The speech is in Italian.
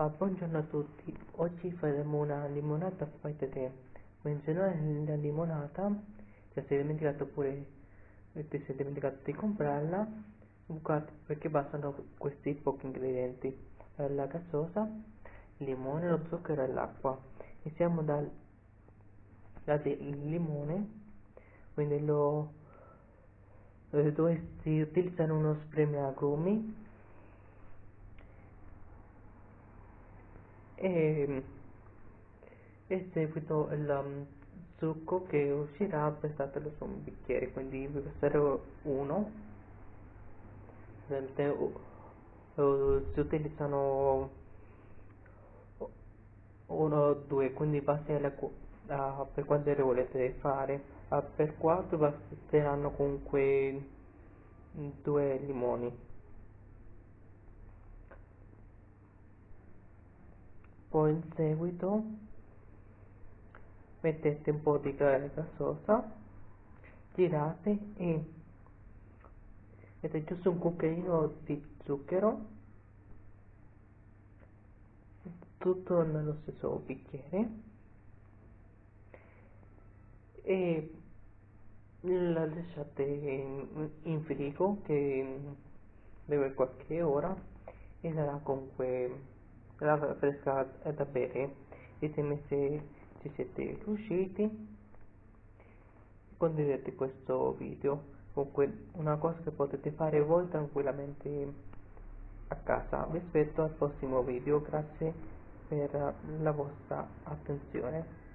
Ah, buongiorno a tutti, oggi faremo una limonata fai te. Menzionare la limonata, se sei dimenticato oppure ti sei dimenticato di comprarla, perché bastano questi pochi ingredienti, la gassosa, il limone, lo zucchero e l'acqua. Iniziamo dal, dal limone, quindi lo, dove si utilizzano uno spremiagrumi e, e seguito il um, succo che uscirà versatelo su un bicchiere quindi vi verserò uno. Si utilizzano uno o due quindi basteranno uh, per quante ne volete fare. Uh, per quattro basteranno comunque due limoni poi in seguito mettete un po' di gassosa girate e mettete giusto un cucchiaino di zucchero tutto nello stesso bicchiere e la lasciate in, in frigo che deve qualche ora e sarà comunque l'acqua fresca da bere. Ditemi se ci siete riusciti condividete questo video. Comunque una cosa che potete fare voi tranquillamente a casa vi aspetto al prossimo video. Grazie per la vostra attenzione